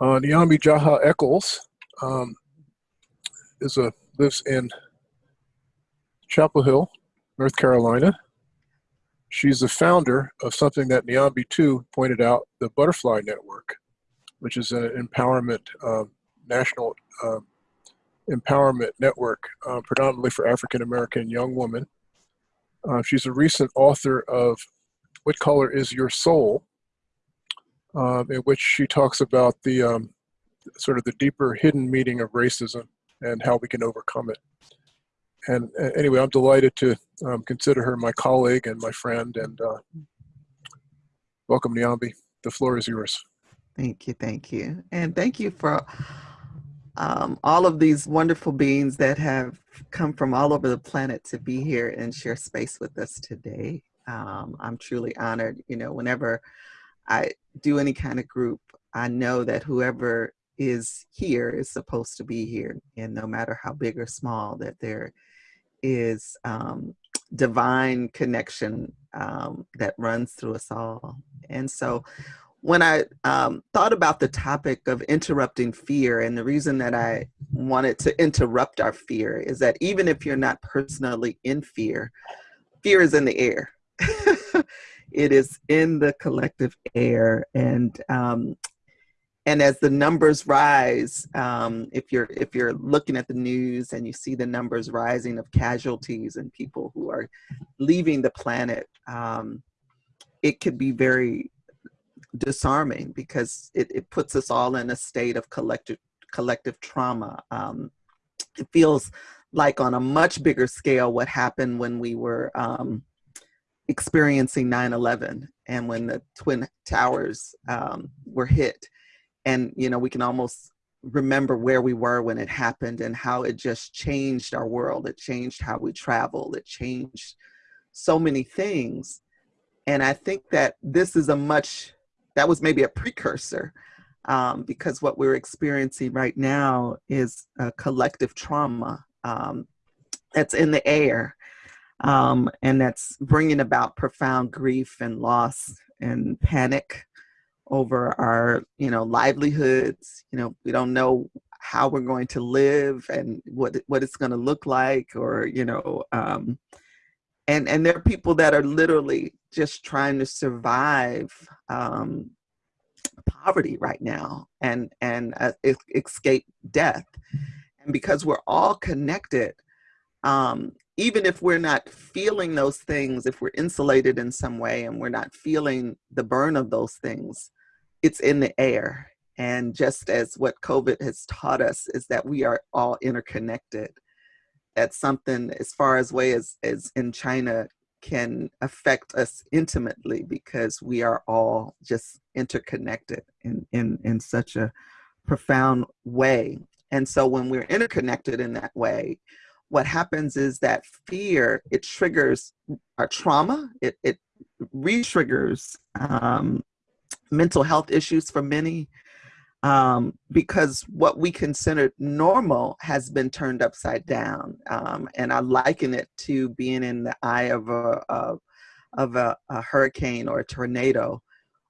Uh, Jaha-Echols um, is a lives in Chapel Hill, North Carolina. She's the founder of something that Niambi too pointed out, the Butterfly Network, which is an empowerment, uh, national uh, empowerment network, uh, predominantly for African American young women. Uh, she's a recent author of What Color is Your Soul, um, in which she talks about the um, sort of the deeper hidden meaning of racism and how we can overcome it and uh, anyway, I'm delighted to um, consider her my colleague and my friend. And uh, welcome, Niambi. The floor is yours. Thank you, thank you, and thank you for um, all of these wonderful beings that have come from all over the planet to be here and share space with us today. Um, I'm truly honored. You know, whenever I do any kind of group, I know that whoever is here is supposed to be here, and no matter how big or small, that they're um, divine connection um, that runs through us all. And so when I um, thought about the topic of interrupting fear, and the reason that I wanted to interrupt our fear is that even if you're not personally in fear, fear is in the air. it is in the collective air. And um, and as the numbers rise, um, if you're if you're looking at the news and you see the numbers rising of casualties and people who are leaving the planet, um, it could be very disarming because it, it puts us all in a state of collective collective trauma. Um, it feels like on a much bigger scale what happened when we were um, experiencing 9-11 and when the Twin Towers um, were hit. And you know we can almost remember where we were when it happened and how it just changed our world. It changed how we travel it changed so many things. And i think that this is a much that was maybe a precursor um, because what we're experiencing right now is a collective trauma um, that's in the air um, and that's bringing about profound grief and loss and panic over our you know livelihoods. You know we don't know how we're going to live and what what it's going to look like or you know um and and there are people that are literally just trying to survive um poverty right now and and uh, escape death. And because we're all connected um even if we're not feeling those things if we're insulated in some way and we're not feeling the burn of those things it's in the air. And just as what COVID has taught us is that we are all interconnected. That's something as far as way as, as in China can affect us intimately because we are all just interconnected in, in, in such a profound way. And so when we're interconnected in that way, what happens is that fear, it triggers our trauma, it, it re-triggers um, mental health issues for many um, because what we considered normal has been turned upside down. Um, and I liken it to being in the eye of a, of, of a, a hurricane or a tornado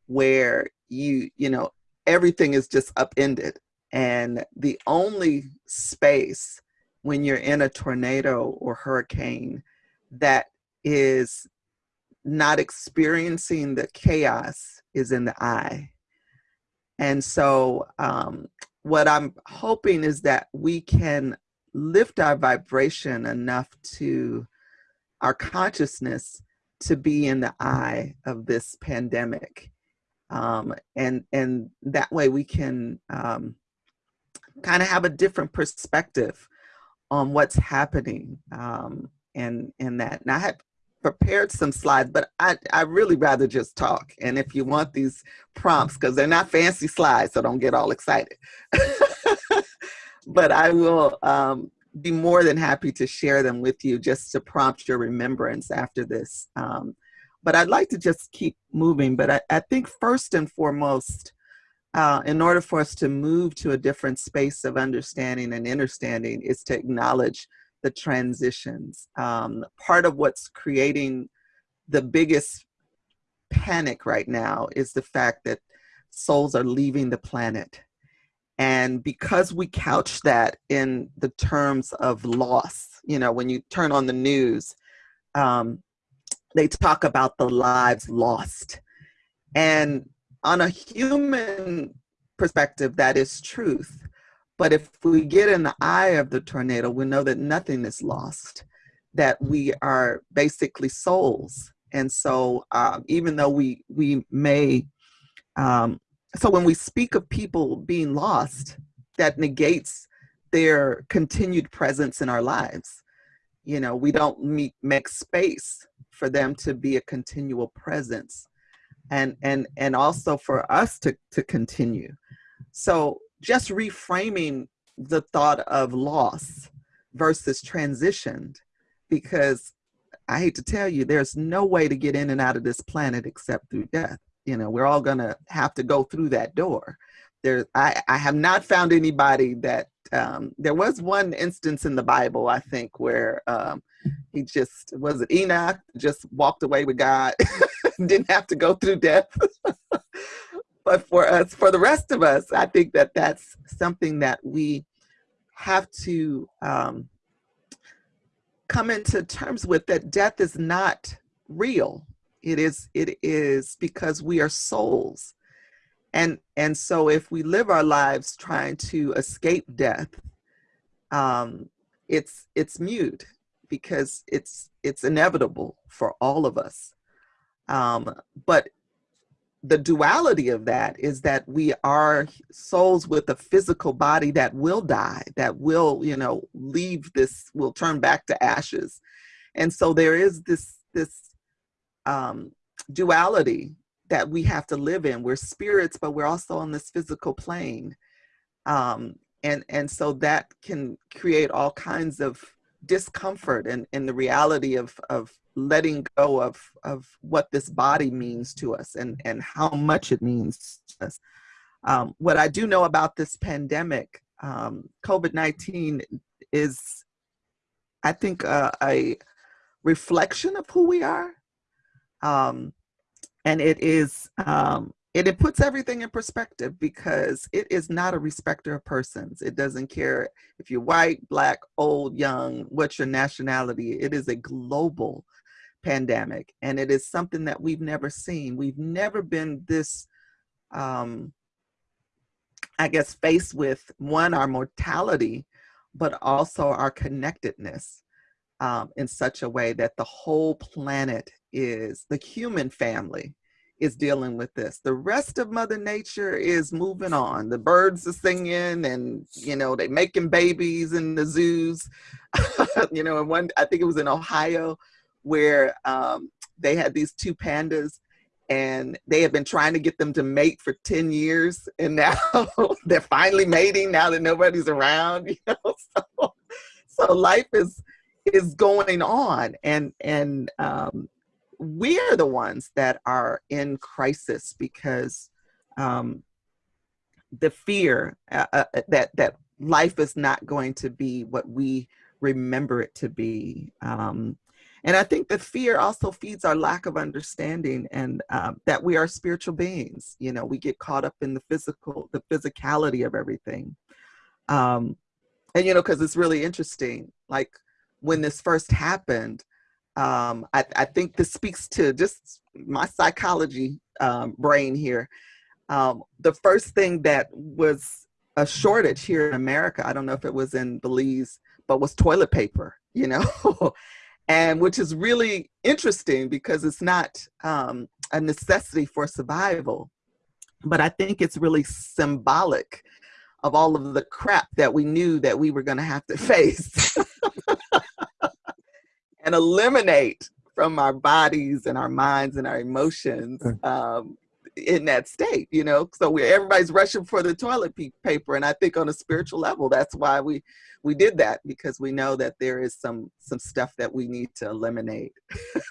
where you, you know, everything is just upended. And the only space when you're in a tornado or hurricane that is not experiencing the chaos is in the eye. And so um, what I'm hoping is that we can lift our vibration enough to our consciousness to be in the eye of this pandemic. Um, and, and that way we can um, kind of have a different perspective on what's happening um, and that. And I have prepared some slides, but I, I really rather just talk. And if you want these prompts, because they're not fancy slides, so don't get all excited. but I will um, be more than happy to share them with you just to prompt your remembrance after this. Um, but I'd like to just keep moving. But I, I think first and foremost, uh, in order for us to move to a different space of understanding and understanding is to acknowledge the transitions. Um, part of what's creating the biggest panic right now is the fact that souls are leaving the planet. And because we couch that in the terms of loss, you know, when you turn on the news, um, they talk about the lives lost. And on a human perspective, that is truth. But if we get in the eye of the tornado, we know that nothing is lost, that we are basically souls. And so um, even though we, we may, um, so when we speak of people being lost, that negates their continued presence in our lives. You know, we don't meet, make space for them to be a continual presence and and and also for us to to continue. So just reframing the thought of loss versus transitioned because i hate to tell you there's no way to get in and out of this planet except through death. You know we're all gonna have to go through that door there i i have not found anybody that um, there was one instance in the bible i think where um, he just was it enoch just walked away with god didn't have to go through death. but for us, for the rest of us, I think that that's something that we have to um, come into terms with that death is not real. It is, it is because we are souls. And, and so if we live our lives trying to escape death, um, it's, it's mute because it's, it's inevitable for all of us. Um, but the duality of that is that we are souls with a physical body that will die, that will, you know, leave this, will turn back to ashes. And so there is this, this um, duality that we have to live in. We're spirits, but we're also on this physical plane. Um, and, and so that can create all kinds of discomfort and, the reality of, of letting go of, of what this body means to us and, and how much it means to us. Um, what I do know about this pandemic, um, COVID-19 is, I think, uh, a reflection of who we are. Um, and it is um, it, it puts everything in perspective because it is not a respecter of persons. It doesn't care if you're white, black, old, young, what's your nationality. It is a global pandemic and it is something that we've never seen. We've never been this, um, I guess, faced with one, our mortality, but also our connectedness um, in such a way that the whole planet is the human family is dealing with this. The rest of Mother Nature is moving on. The birds are singing and, you know, they're making babies in the zoos. you know, and one, I think it was in Ohio where um, they had these two pandas and they had been trying to get them to mate for 10 years and now they're finally mating now that nobody's around, you know, so, so life is, is going on and, and, um, we're the ones that are in crisis because um, the fear uh, uh, that that life is not going to be what we remember it to be. Um, and I think the fear also feeds our lack of understanding and um, that we are spiritual beings. You know, we get caught up in the physical, the physicality of everything. Um, and, you know, because it's really interesting, like when this first happened, um, I, I, think this speaks to just my psychology um, brain here. Um, the first thing that was a shortage here in America, I don't know if it was in Belize, but was toilet paper, you know, and which is really interesting because it's not um, a necessity for survival, but I think it's really symbolic of all of the crap that we knew that we were gonna have to face. And eliminate from our bodies and our minds and our emotions mm. um, in that state, you know? So we everybody's rushing for the toilet paper. And I think on a spiritual level, that's why we, we did that because we know that there is some, some stuff that we need to eliminate.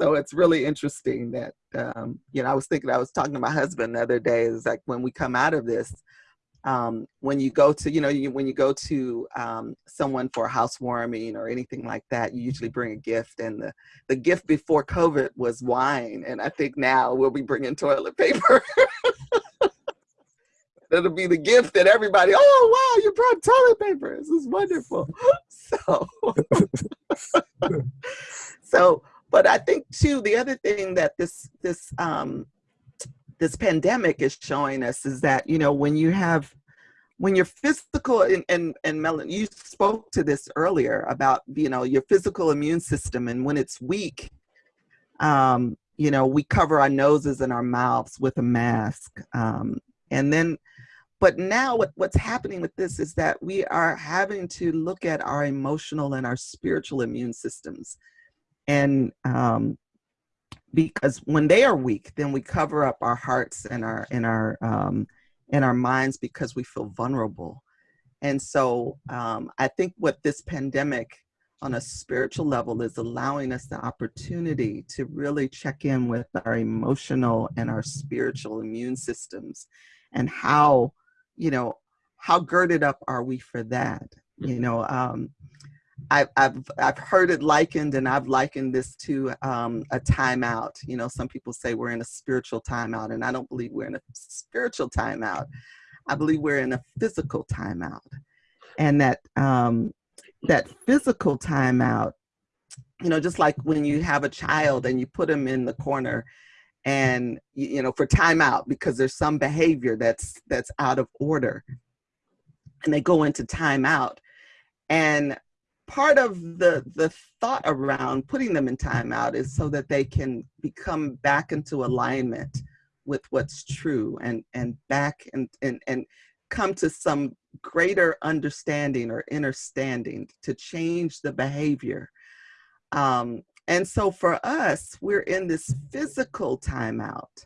so it's really interesting that, um, you know, I was thinking, I was talking to my husband the other day, is like when we come out of this, um, when you go to, you know, you, when you go to um, someone for a housewarming or anything like that, you usually bring a gift. And the, the gift before COVID was wine. And I think now we'll be bringing toilet paper. that'll be the gift that everybody. Oh wow, you brought toilet paper. This is wonderful. So, so, but I think too the other thing that this this um, this pandemic is showing us is that you know when you have when your physical and and, and Melon, you spoke to this earlier about you know your physical immune system and when it's weak um, you know we cover our noses and our mouths with a mask um, and then but now what, what's happening with this is that we are having to look at our emotional and our spiritual immune systems and um, because when they are weak then we cover up our hearts and our and our um, in our minds because we feel vulnerable. And so um, I think what this pandemic on a spiritual level is allowing us the opportunity to really check in with our emotional and our spiritual immune systems and how, you know, how girded up are we for that? You know, um, I've, I've, I've heard it likened and I've likened this to um, a timeout. You know, some people say we're in a spiritual timeout and I don't believe we're in a spiritual timeout. I believe we're in a physical timeout and that, um, that physical timeout, you know, just like when you have a child and you put them in the corner and, you know, for timeout because there's some behavior that's, that's out of order and they go into timeout and part of the the thought around putting them in timeout is so that they can become back into alignment with what's true and and back and and and come to some greater understanding or understanding to change the behavior. Um, and so for us we're in this physical timeout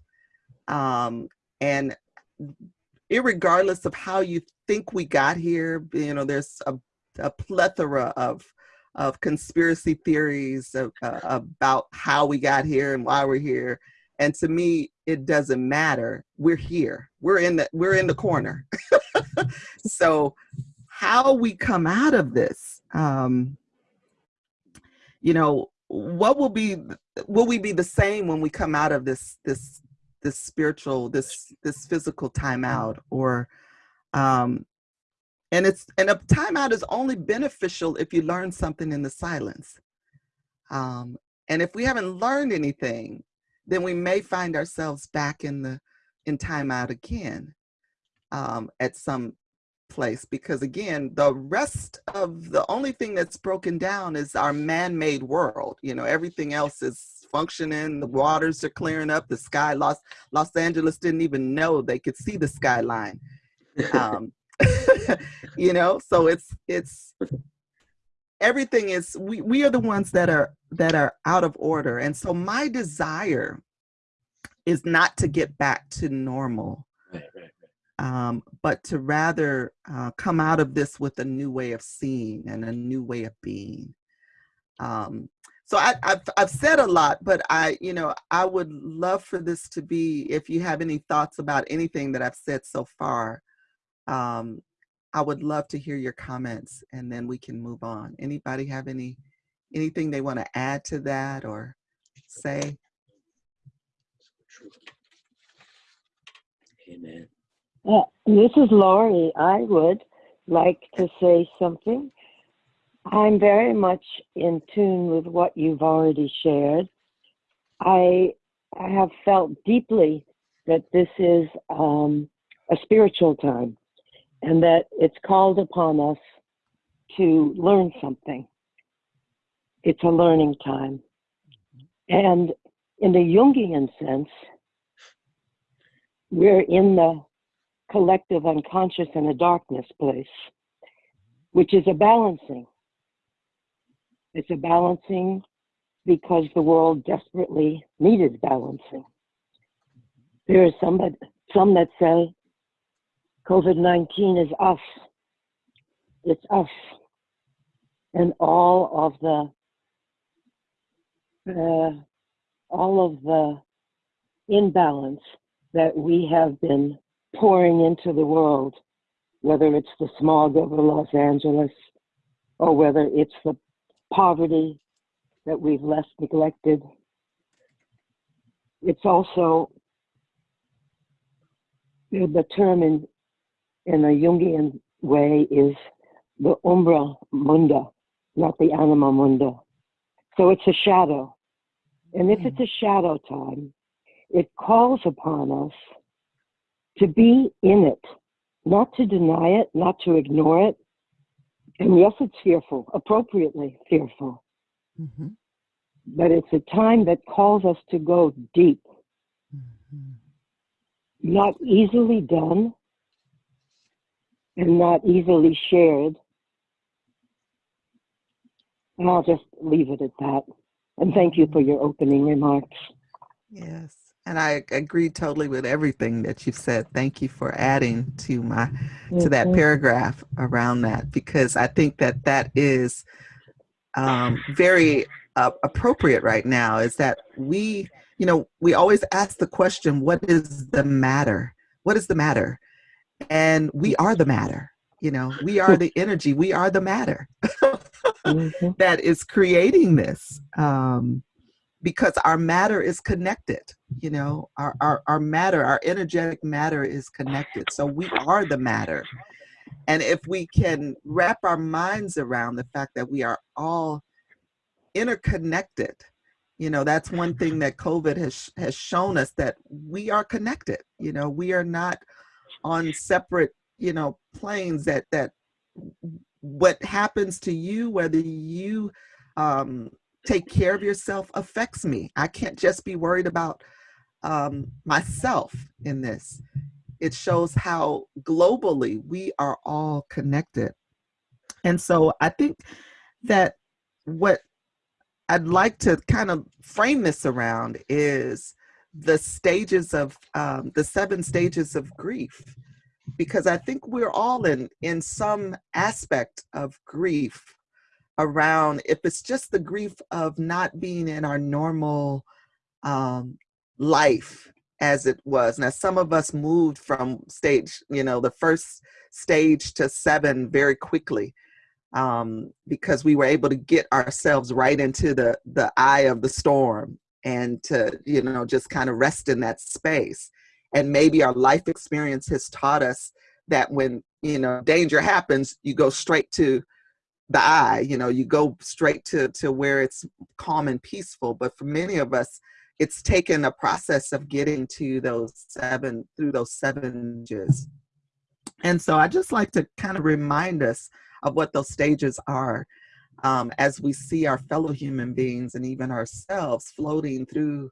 um, and regardless of how you think we got here you know there's a a plethora of of conspiracy theories of, uh, about how we got here and why we're here. And to me, it doesn't matter. We're here. We're in the we're in the corner. so, how we come out of this, um, you know, what will be will we be the same when we come out of this this this spiritual this this physical timeout or um, and it's and a timeout is only beneficial if you learn something in the silence. Um, and if we haven't learned anything, then we may find ourselves back in the in timeout again um, at some place. Because again the rest of the only thing that's broken down is our man-made world. You know everything else is functioning. The waters are clearing up. The sky los los angeles didn't even know they could see the skyline. Um, you know so it's it's everything is we we are the ones that are that are out of order and so my desire is not to get back to normal right, right, right. Um, but to rather uh, come out of this with a new way of seeing and a new way of being um, so I, have I've said a lot, but I, you know, I would love for this to be, if you have any thoughts about anything that I've said so far, um, I would love to hear your comments and then we can move on. Anybody have any anything they want to add to that or say? Amen. Uh, this is Laurie. I would like to say something. I'm very much in tune with what you've already shared. I, I have felt deeply that this is um, a spiritual time and that it's called upon us to learn something. It's a learning time. And in the Jungian sense, we're in the collective unconscious and a darkness place, which is a balancing. It's a balancing because the world desperately needed balancing. There are some, some that say COVID 19 is us. It's us. And all of the, uh, all of the imbalance that we have been pouring into the world, whether it's the smog over Los Angeles or whether it's the poverty that we've left neglected. It's also the term in in a Jungian way is the umbra munda, not the anima munda. So it's a shadow. And if it's a shadow time, it calls upon us to be in it, not to deny it, not to ignore it. And yes, it's fearful, appropriately fearful, Mhm. but it's a time that calls us to go deep, Mhm. not easily done and not easily shared. And I'll just leave it at that. And thank you for your opening remarks. Yes. And I agree totally with everything that you've said. Thank you for adding to my to that paragraph around that because I think that that is um, very uh, appropriate right now. Is that we, you know, we always ask the question, "What is the matter? What is the matter?" And we are the matter. You know, we are the energy. We are the matter Mhm. that is creating this. Um, because our matter is connected you know our, our our matter our energetic matter is connected so we are the matter and if we can wrap our minds around the fact that we are all interconnected you know that's one thing that covid has has shown us that we are connected you know we are not on separate you know planes that that what happens to you whether you um take care of yourself affects me. I can't just be worried about um, myself in this. It shows how globally we are all connected. And so I think that what I'd like to kind of frame this around is the stages of um, the seven stages of grief, because I think we're all in in some aspect of grief around if it's just the grief of not being in our normal um, life as it was. Now, some of us moved from stage, you know, the first stage to seven very quickly um, because we were able to get ourselves right into the the eye of the storm and to you know just kind of rest in that space. And maybe our life experience has taught us that when you know danger happens, you go straight to the eye you know you go straight to to where it's calm and peaceful. But for many of us it's taken a process of getting to those seven through those seven stages. And so i just like to kind of remind us of what those stages are um, as we see our fellow human beings and even ourselves floating through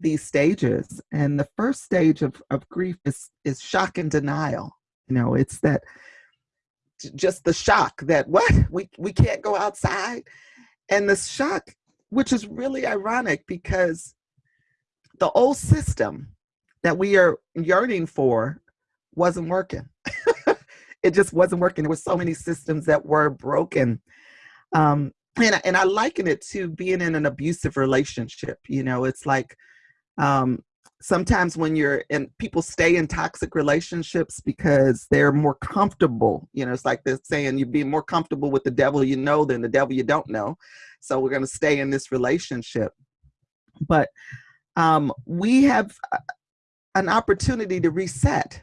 these stages. And the first stage of, of grief is is shock and denial. You know it's that just the shock that what? We we can't go outside? And the shock which is really ironic because the old system that we are yearning for wasn't working. It just wasn't working. There were so many systems that were broken um and, and i liken it to being in an abusive relationship you know it's like um sometimes when you're and people stay in toxic relationships because they're more comfortable you know it's like they're saying you're being more comfortable with the devil you know than the devil you don't know so we're going to stay in this relationship. But um, we have an opportunity to reset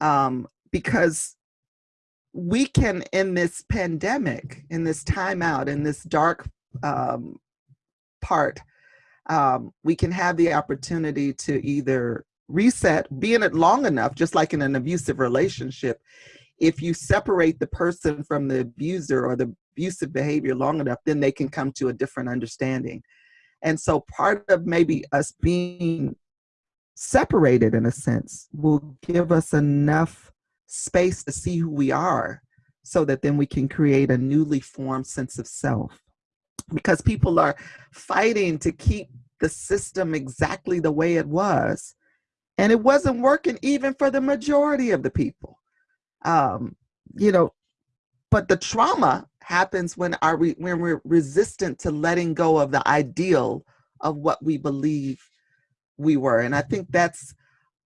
um, because we can in this pandemic in this timeout in this dark um, part um, we can have the opportunity to either reset, be in it long enough, just like in an abusive relationship. If you separate the person from the abuser or the abusive behavior long enough, then they can come to a different understanding. And so part of maybe us being separated in a sense will give us enough space to see who we are so that then we can create a newly formed sense of self. Because people are fighting to keep the system exactly the way it was and it wasn't working even for the majority of the people. Um you know but the trauma happens when our we, when we're resistant to letting go of the ideal of what we believe we were and i think that's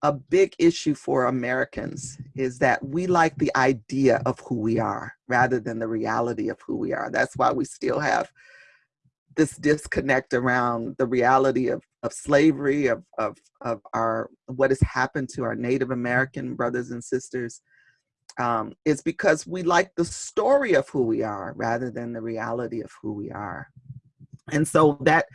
a big issue for americans is that we like the idea of who we are rather than the reality of who we are that's why we still have this disconnect around the reality of, of slavery, of, of, of our what has happened to our Native American brothers and sisters, um, is because we like the story of who we are rather than the reality of who we are. And so that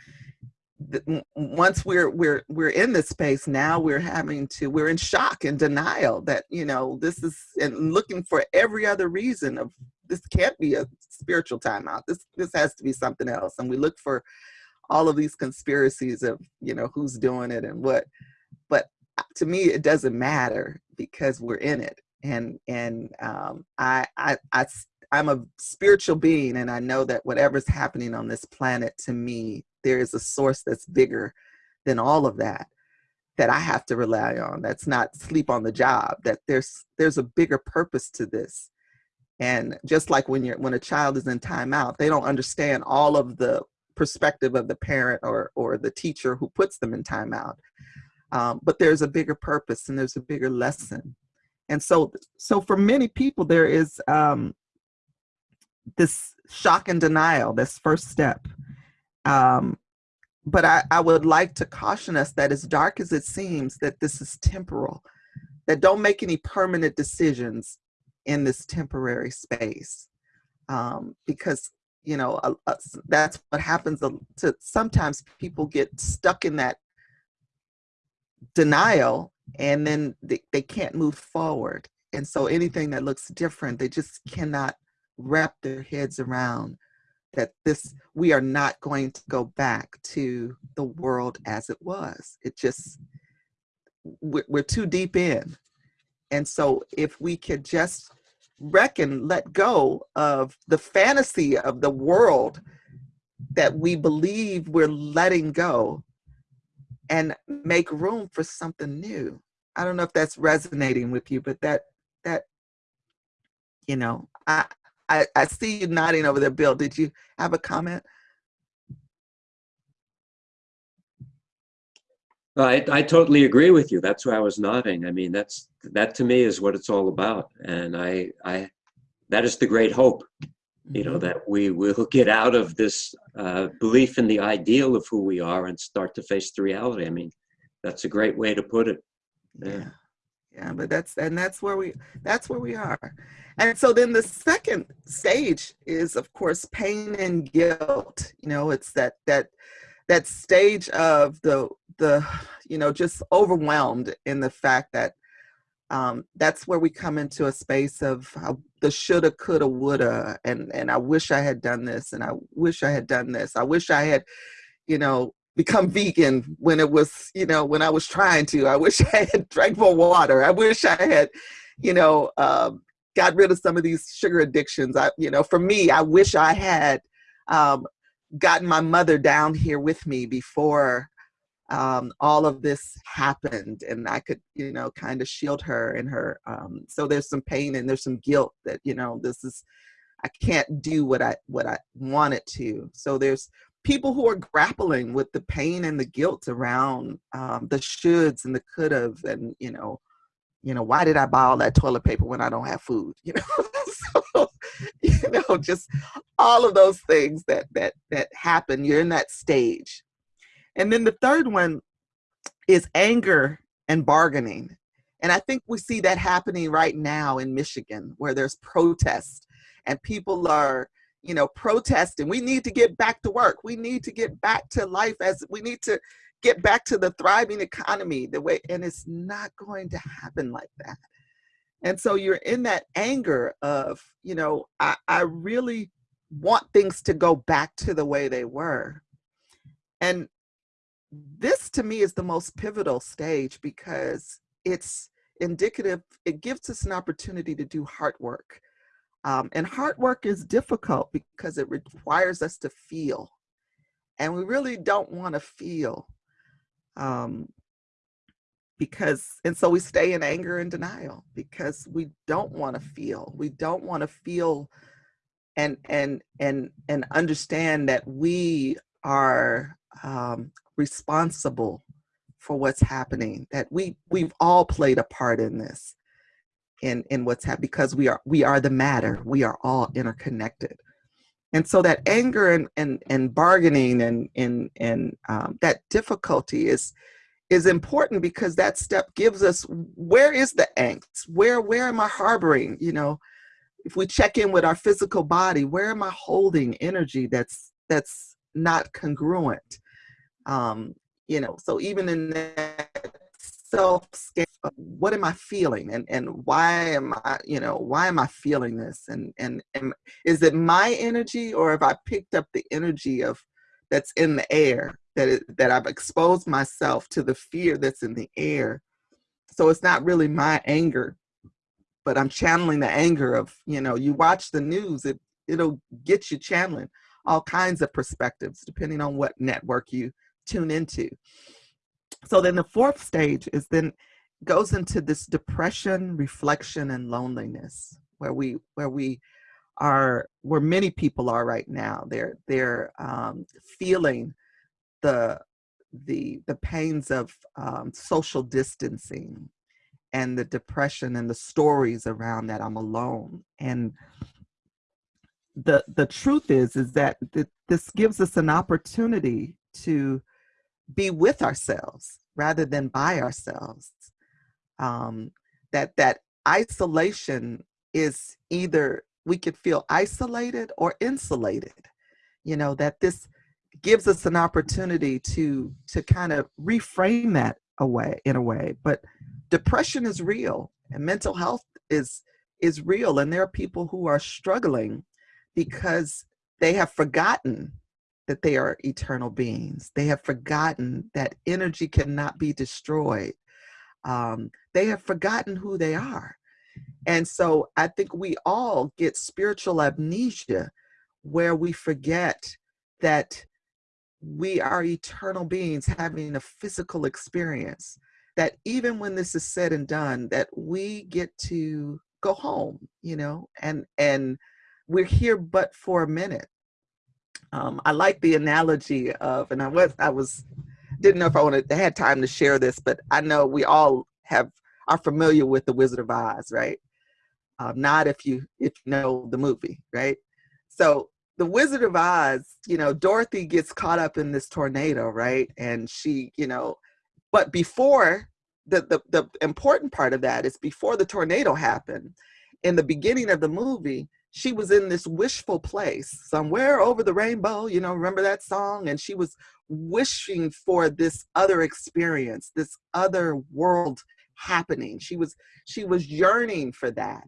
once we're we're we're in this space now we're having to we're in shock and denial that you know this is and looking for every other reason of this can't be a spiritual timeout. This this has to be something else. And we look for all of these conspiracies of you know who's doing it and what. But uh, to me it doesn't matter because we're in it. And and um, I, I I I'm a spiritual being and I know that whatever's happening on this planet to me there is a source that's bigger than all of that that I have to rely on that's not sleep on the job that there's there's a bigger purpose to this. And just like when you're when a child is in timeout they don't understand all of the perspective of the parent or or the teacher who puts them in timeout um, but there's a bigger purpose and there's a bigger lesson. And so so for many people there is um, this shock and denial this first step. Um, but I, I would like to caution us that as dark as it seems that this is temporal that don't make any permanent decisions in this temporary space. Um, because you know uh, uh, that's what happens to sometimes people get stuck in that denial and then they, they can't move forward. And so anything that looks different they just cannot wrap their heads around that this we are not going to go back to the world as it was. It just we're, we're too deep in. And so if we could just reckon let go of the fantasy of the world that we believe we're letting go and make room for something new. I don't know if that's resonating with you but that that you know i i, I see you nodding over there bill did you have a comment I, I totally agree with you. That's why I was nodding. I mean, that's that to me is what it's all about. And I, I, that is the great hope, you know, Mhm. that we will get out of this uh, belief in the ideal of who we are and start to face the reality. I mean, that's a great way to put it. Yeah. yeah yeah but that's and that's where we that's where we are. And so then the second stage is of course pain and guilt. You know it's that that that stage of the the you know just overwhelmed in the fact that um, that's where we come into a space of how the shoulda coulda woulda and and i wish i had done this and i wish i had done this. I wish i had you know become vegan when it was you know when i was trying to. I wish i had drank more water. I wish i had you know um, got rid of some of these sugar addictions. I you know for me i wish i had um, gotten my mother down here with me before um, all of this happened and i could you know kind of shield her and her um, so there's some pain and there's some guilt that you know this is i can't do what i what i wanted to. So there's people who are grappling with the pain and the guilt around um, the shoulds and the could have and you know you know why did i buy all that toilet paper when i don't have food? You know so you know just all of those things that that that happen. You're in that stage. And then the third one is anger and bargaining. And i think we see that happening right now in michigan where there's protest and people are you know protesting. We need to get back to work. We need to get back to life as we need to get back to the thriving economy the way and it's not going to happen like that. And so you're in that anger of you know i, I really want things to go back to the way they were. And this to me is the most pivotal stage because it's indicative it gives us an opportunity to do hard work um, and hard work is difficult because it requires us to feel and we really don't want to feel um, because and so we stay in anger and denial because we don't want to feel we don't want to feel and and and and understand that we are um, responsible for what's happening that we we've all played a part in this in in what's happening because we are we are the matter. We are all interconnected. And so that anger and and, and bargaining and and and um, that difficulty is is important because that step gives us where is the angst? Where where am i harboring? You know if we check in with our physical body where am i holding energy that's that's not congruent? Um you know so even in that self what am i feeling and and why am i you know why am i feeling this and and, and is it my energy or have i picked up the energy of that's in the air that it, that I've exposed myself to the fear that's in the air. So it's not really my anger, but I'm channeling the anger of, you know, you watch the news, it it'll get you channeling all kinds of perspectives depending on what network you tune into. So then the fourth stage is then goes into this depression, reflection, and loneliness, where we where we are where many people are right now. They're they're um, feeling the the the pains of um, social distancing and the depression and the stories around that I'm alone. And the the truth is is that th this gives us an opportunity to be with ourselves rather than by ourselves. Um, that that isolation is either we could feel isolated or insulated you know that this gives us an opportunity to to kind of reframe that away in a way but depression is real and mental health is is real and there are people who are struggling because they have forgotten that they are eternal beings. They have forgotten that energy cannot be destroyed. Um, they have forgotten who they are. And so I think we all get spiritual amnesia where we forget that we are eternal beings having a physical experience that even when this is said and done that we get to go home you know and and we're here but for a minute um, i like the analogy of and i was i was didn't know if i wanted had time to share this but i know we all have are familiar with the wizard of oz right um, not if you if you know the movie, right? So the Wizard of Oz, you know, Dorothy gets caught up in this tornado, right? And she, you know, but before the, the the important part of that is before the tornado happened, in the beginning of the movie, she was in this wishful place somewhere over the rainbow, you know, remember that song? And she was wishing for this other experience, this other world happening. She was she was yearning for that.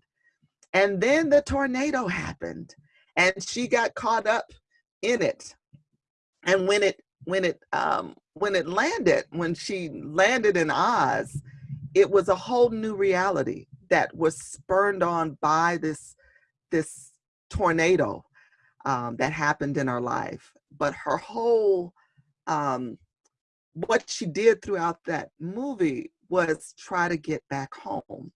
And then the tornado happened and she got caught up in it. And when it when it um when it landed, when she landed in Oz, it was a whole new reality that was spurned on by this this tornado um, that happened in her life. But her whole um, what she did throughout that movie was try to get back home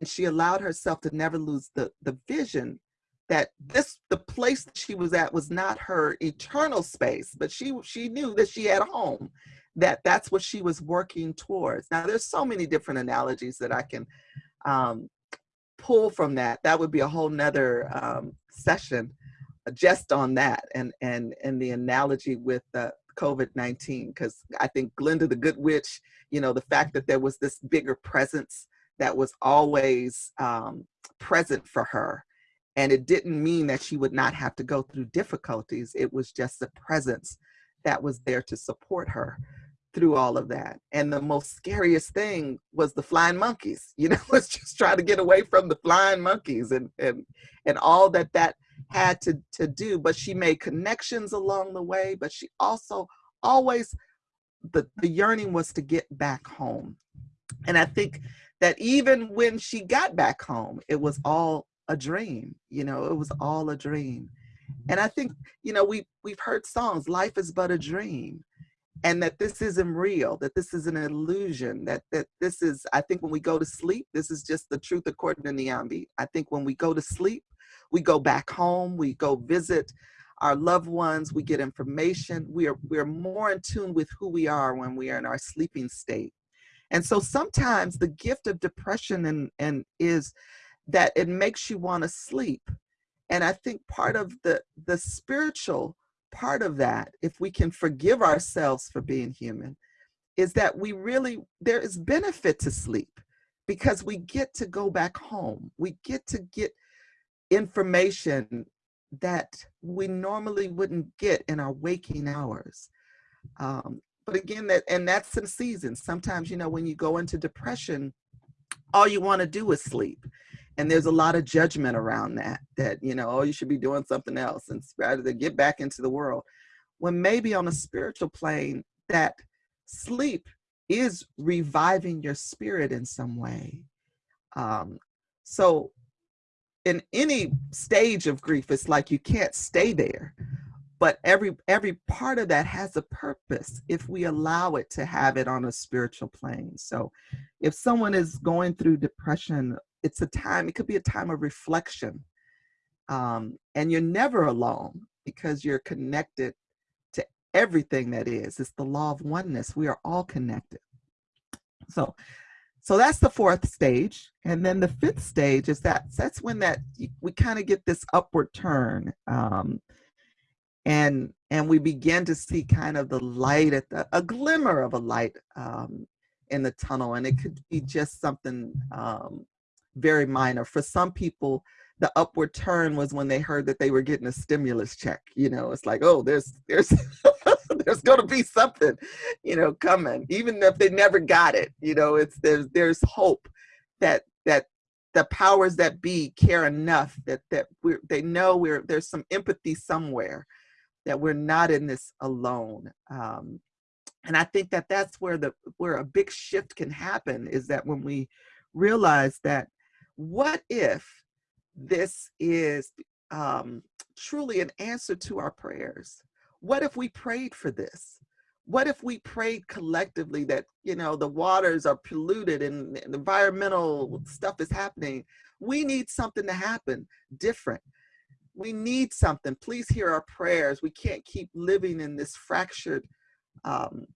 and she allowed herself to never lose the the vision that this the place that she was at was not her eternal space but she she knew that she had a home that that's what she was working towards now there's so many different analogies that i can um, pull from that that would be a whole nother um, session uh, just on that and and and the analogy with uh, covid-19 because i think glinda the good witch you know the fact that there was this bigger presence that was always um, present for her. And it didn't mean that she would not have to go through difficulties. It was just the presence that was there to support her through all of that. And the most scariest thing was the flying monkeys. You know, was just trying to get away from the flying monkeys and and and all that that had to to do. But she made connections along the way. But she also always the the yearning was to get back home. And I think that even when she got back home, it was all a dream. You know, it was all a dream. And I think, you know, we we've heard songs, life is but a dream. And that this isn't real, that this is an illusion, that that this is, I think when we go to sleep, this is just the truth according to Niambi. I think when we go to sleep, we go back home, we go visit our loved ones, we get information. We are we're more in tune with who we are when we are in our sleeping state. And so sometimes the gift of depression and, and is that it makes you want to sleep. And I think part of the, the spiritual part of that, if we can forgive ourselves for being human, is that we really, there is benefit to sleep because we get to go back home. We get to get information that we normally wouldn't get in our waking hours. Um, but again, that and that's in season. Sometimes, you know, when you go into depression, all you want to do is sleep. And there's a lot of judgment around that, that, you know, oh, you should be doing something else and rather than get back into the world. When maybe on a spiritual plane, that sleep is reviving your spirit in some way. Um, so in any stage of grief, it's like you can't stay there. But every every part of that has a purpose if we allow it to have it on a spiritual plane. So if someone is going through depression, it's a time, it could be a time of reflection. Um, and you're never alone because you're connected to everything that is. It's the law of oneness. We are all connected. So so that's the fourth stage. And then the fifth stage is that that's when that we kind of get this upward turn. Um, and and we begin to see kind of the light at the a glimmer of a light um, in the tunnel. And it could be just something um, very minor. For some people, the upward turn was when they heard that they were getting a stimulus check. You know, it's like, oh, there's there's there's going to be something, you know, coming, even if they never got it. You know, it's there's there's hope that that the powers that be care enough that that we they know we're there's some empathy somewhere that we're not in this alone. Um, and I think that that's where the where a big shift can happen is that when we realize that what if this is um, truly an answer to our prayers? What if we prayed for this? What if we prayed collectively that, you know, the waters are polluted and, and environmental stuff is happening? We need something to happen different. We need something. Please hear our prayers. We can't keep living in this fractured um,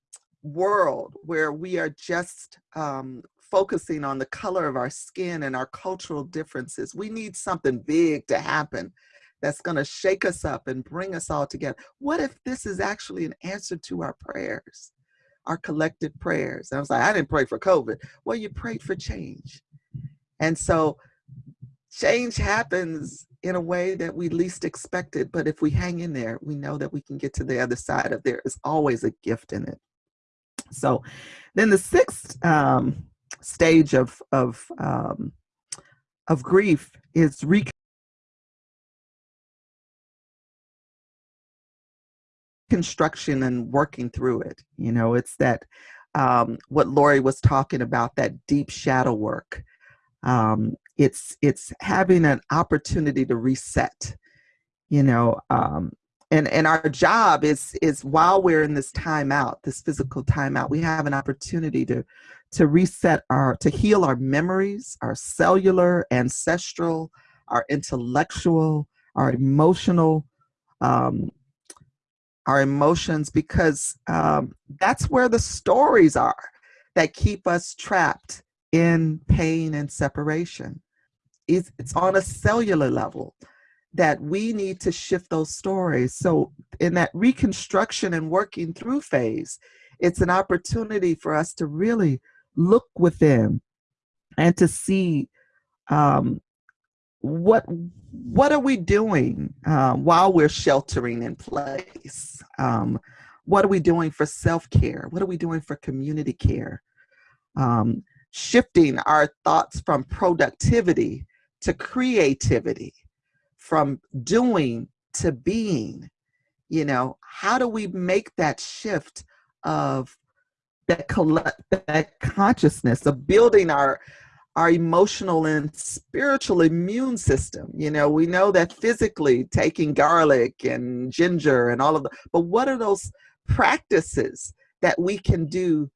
world where we are just um, focusing on the color of our skin and our cultural differences. We need something big to happen that's going to shake us up and bring us all together. What if this is actually an answer to our prayers, our collective prayers? And I was like, I didn't pray for COVID. Well, you prayed for change. And so change happens in a way that we least expected. But if we hang in there, we know that we can get to the other side of there is always a gift in it. So then the sixth um, stage of, of, um, of grief is reconstruction and working through it. You know, it's that um, what Lori was talking about, that deep shadow work. Um, it's it's having an opportunity to reset. You know, um, and and our job is is while we're in this timeout, this physical timeout, we have an opportunity to to reset our to heal our memories, our cellular, ancestral, our intellectual, our emotional um, our emotions because um, that's where the stories are that keep us trapped in pain and separation. It's, it's on a cellular level that we need to shift those stories. So in that reconstruction and working through phase, it's an opportunity for us to really look within and to see um, what what are we doing uh, while we're sheltering in place? Um, what are we doing for self-care? What are we doing for community care? Um, shifting our thoughts from productivity to creativity, from doing to being. You know, how do we make that shift of that collect that consciousness of building our our emotional and spiritual immune system. You know, we know that physically taking garlic and ginger and all of the, but what are those practices that we can do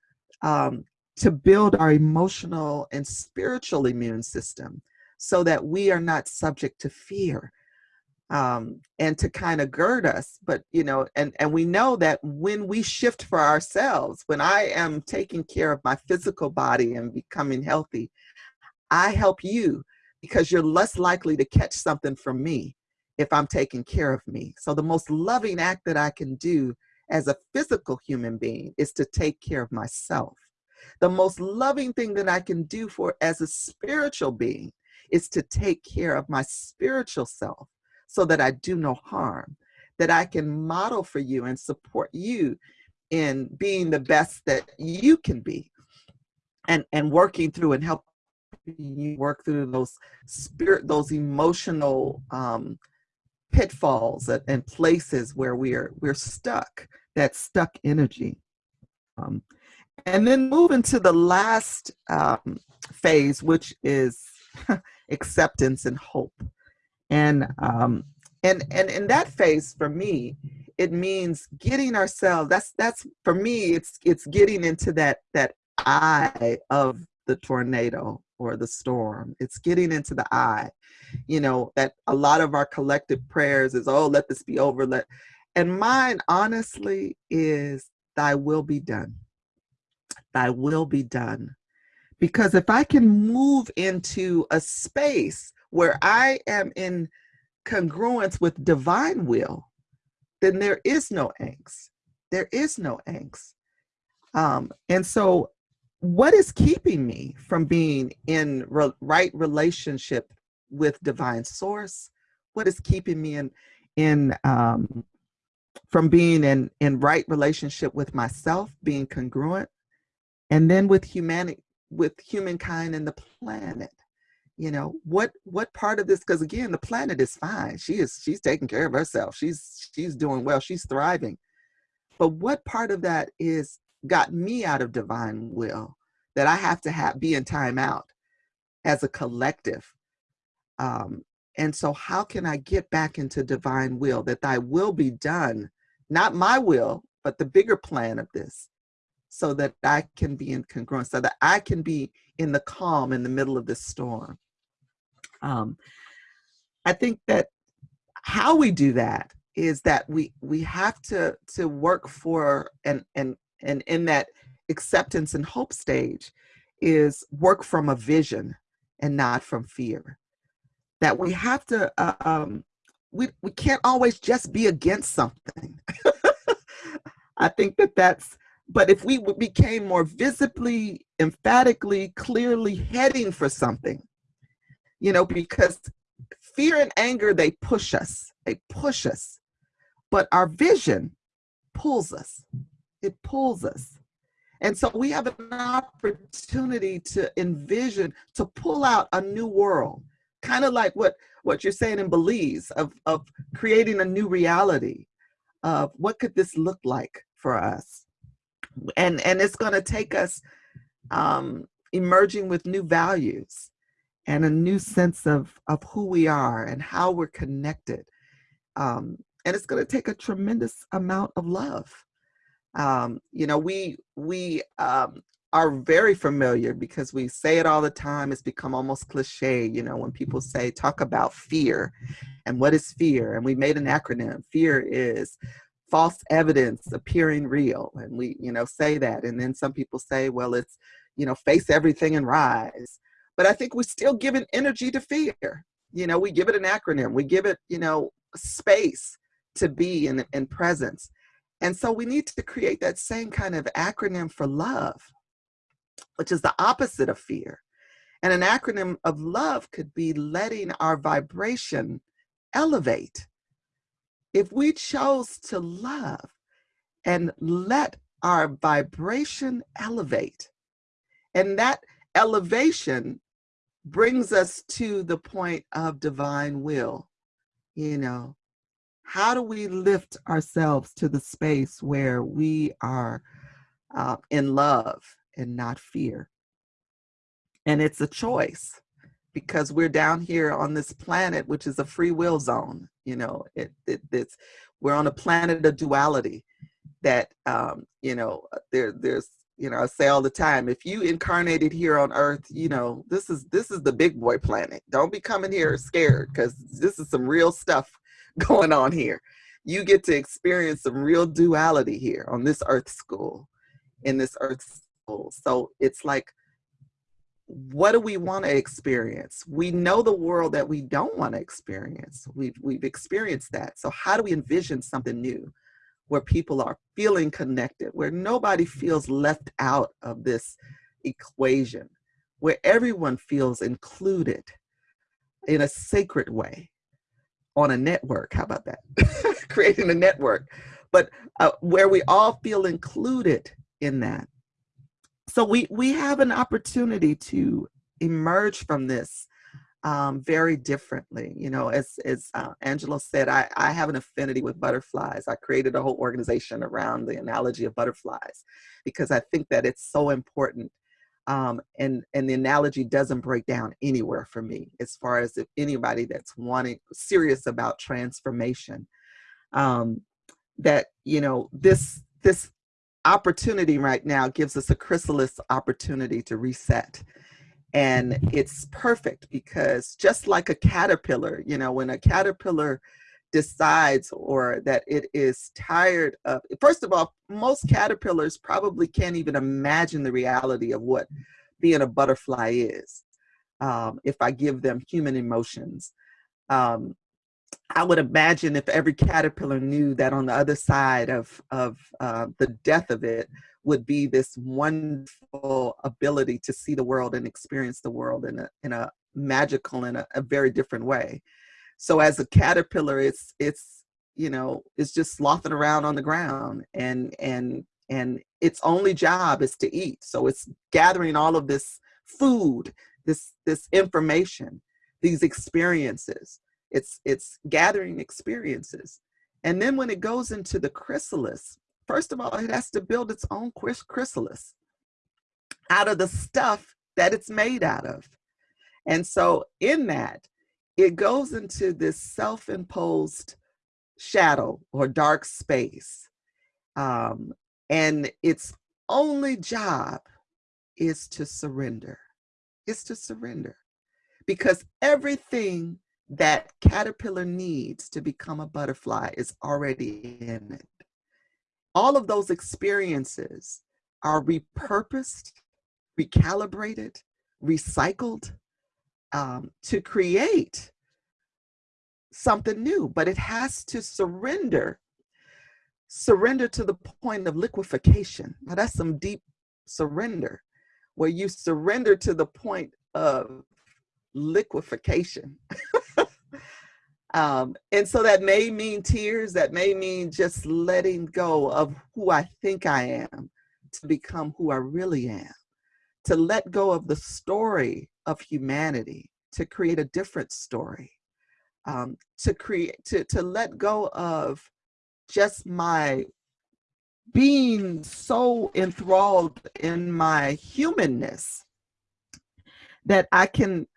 um, to build our emotional and spiritual immune system so that we are not subject to fear um, and to kind of gird us. But, you know, and, and we know that when we shift for ourselves, when I am taking care of my physical body and becoming healthy, I help you because you're less likely to catch something from me if I'm taking care of me. So the most loving act that I can do as a physical human being is to take care of myself. The most loving thing that I can do for as a spiritual being is to take care of my spiritual self so that I do no harm, that I can model for you and support you in being the best that you can be and, and working through and helping you work through those spirit, those emotional um, pitfalls and, places where we're we're stuck, that stuck energy. Um, and then move into the last um, phase, which is acceptance and hope. And um, and and in that phase, for me, it means getting ourselves. That's that's for me. It's it's getting into that that eye of the tornado or the storm. It's getting into the eye. You know that a lot of our collective prayers is, oh, let this be over. Let and mine honestly is, Thy will be done. Thy will be done. Because if I can move into a space where I am in congruence with divine will, then there is no angst. There is no angst. Um, and so, what is keeping me from being in re right relationship with divine source? What is keeping me in in um, from being in in right relationship with myself, being congruent, and then with humanity, with humankind and the planet? You know what what part of this because again the planet is fine. She is she's taking care of herself. She's she's doing well. She's thriving. But what part of that is got me out of divine will that i have to have be in timeout as a collective? Um and so how can i get back into divine will that thy will be done not my will but the bigger plan of this so that i can be in congruence so that i can be in the calm in the middle of this storm um, I think that how we do that is that we we have to to work for and and and in that acceptance and hope stage is work from a vision and not from fear. That we have to uh, um, we we can't always just be against something. I think that that's but if we became more visibly, emphatically, clearly heading for something, you know, because fear and anger, they push us, they push us. But our vision pulls us, it pulls us. And so we have an opportunity to envision, to pull out a new world, kind of like what, what you're saying in Belize, of, of creating a new reality of what could this look like for us. And, and it's gonna take us um, emerging with new values and a new sense of, of who we are and how we're connected. Um, and it's going to take a tremendous amount of love. Um, you know, we, we um, are very familiar because we say it all the time. It's become almost cliche, you know, when people say, talk about fear and what is fear? And we made an acronym. Fear is false evidence appearing real. And we, you know, say that. And then some people say, well, it's, you know, face everything and rise. But I think we still give an energy to fear. You know, we give it an acronym. We give it, you know, space to be in, in presence. And so we need to create that same kind of acronym for love, which is the opposite of fear. And an acronym of love could be letting our vibration elevate. If we chose to love and let our vibration elevate, and that elevation brings us to the point of divine will. You know, how do we lift ourselves to the space where we are uh, in love and not fear? And it's a choice because we're down here on this planet, which is a free will zone. You know, it, it it's we're on a planet of duality that um, you know there there's you know, I say all the time, if you incarnated here on earth, you know, this is this is the big boy planet. Don't be coming here mm. scared because this is some real stuff going on here. You get to experience some real duality here on this earth school, in this earth school. So it's like, what do we want to experience? We know the world that we don't want to experience. We've, we've experienced that. So how do we envision something new? Where people are feeling connected, where nobody feels left out of this equation, where everyone feels included in a sacred way on a network. How about that? Creating a network, but uh, where we all feel included in that. So we, we have an opportunity to emerge from this um, very differently. You know, as, as uh, Angela said, I, I have an affinity with butterflies. I created a whole organization around the analogy of butterflies because I think that it's so important. Um, and, and the analogy doesn't break down anywhere for me as far as if anybody that's wanting serious about transformation. Um, that, you know, this, this opportunity right now gives us a chrysalis opportunity to reset and it's perfect because just like a caterpillar you know when a caterpillar decides or that it is tired of first of all most caterpillars probably can't even imagine the reality of what being a butterfly is um, if i give them human emotions. Um, i would imagine if every caterpillar knew that on the other side of of uh, the death of it would be this wonderful ability to see the world and experience the world in a, in a magical and a, a very different way. So as a caterpillar, it's, it's, you know, it's just slothing around on the ground and, and, and its only job is to eat. So it's gathering all of this food, this, this information, these experiences. It's, it's gathering experiences. And then when it goes into the chrysalis, First of all, it has to build its own chrysalis out of the stuff that it's made out of. And so in that, it goes into this self-imposed shadow or dark space. Um, and its only job is to surrender, is to surrender. Because everything that caterpillar needs to become a butterfly is already in it all of those experiences are repurposed, recalibrated, recycled um, to create something new, but it has to surrender, surrender to the point of liquefaction. Now that's some deep surrender where you surrender to the point of liquefaction. Um, and so that may mean tears, that may mean just letting go of who I think I am to become who I really am, to let go of the story of humanity, to create a different story, um, to create, to, to let go of just my being so enthralled in my humanness that I can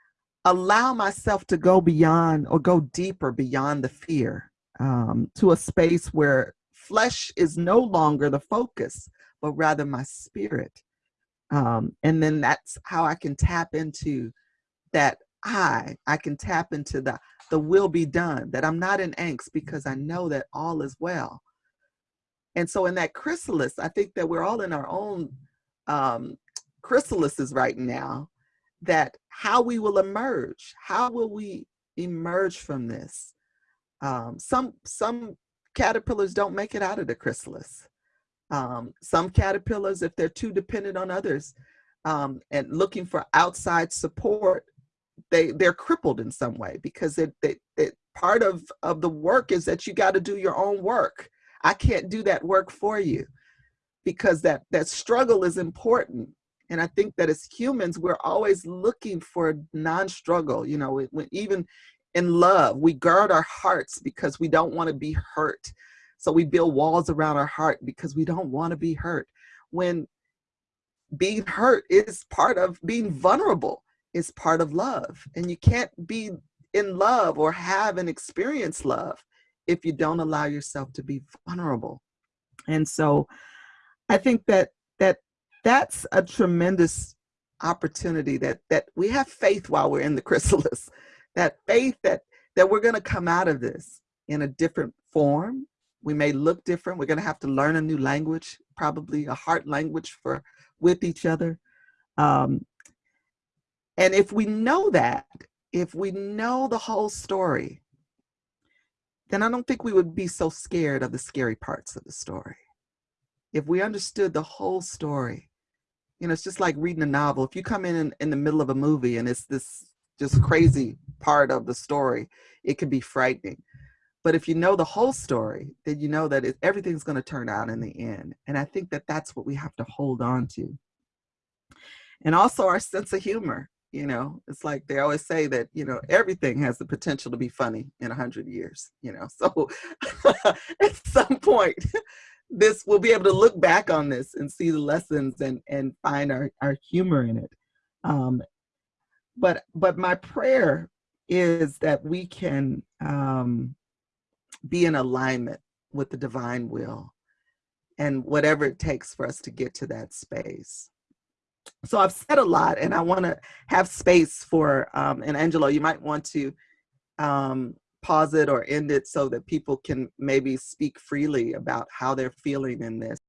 allow myself to go beyond or go deeper beyond the fear um, to a space where flesh is no longer the focus, but rather my spirit. Um, and then that's how I can tap into that I, I can tap into the, the will be done, that I'm not in angst because I know that all is well. And so in that chrysalis, I think that we're all in our own um, chrysalises right now that how we will emerge, how will we emerge from this? Um, some, some caterpillars don't make it out of the chrysalis. Um, some caterpillars, if they're too dependent on others um, and looking for outside support, they, they're crippled in some way because it, it, it part of, of the work is that you got to do your own work. I can't do that work for you because that, that struggle is important and I think that as humans, we're always looking for non-struggle, you know, even in love, we guard our hearts because we don't want to be hurt. So we build walls around our heart because we don't want to be hurt. When being hurt is part of being vulnerable, is part of love. And you can't be in love or have and experience love if you don't allow yourself to be vulnerable. And so I think that that's a tremendous opportunity that that we have faith while we're in the chrysalis that faith that that we're going to come out of this in a different form. We may look different. We're going to have to learn a new language probably a heart language for with each other. Um, and if we know that if we know the whole story then I don't think we would be so scared of the scary parts of the story. If we understood the whole story, you know, it's just like reading a novel. If you come in, in the middle of a movie and it's this just crazy part of the story, it can be frightening. But if you know the whole story, then you know that it, everything's going to turn out in the end. And I think that that's what we have to hold on to. And also our sense of humor. You know, it's like they always say that, you know, everything has the potential to be funny in a hundred years, you know. So at some point, this we'll be able to look back on this and see the lessons and and find our, our humor in it. Um, but but my prayer is that we can um, be in alignment with the divine will and whatever it takes for us to get to that space. So I've said a lot and I want to have space for, um, and Angelo, you might want to um, pause it or end it so that people can maybe speak freely about how they're feeling in this.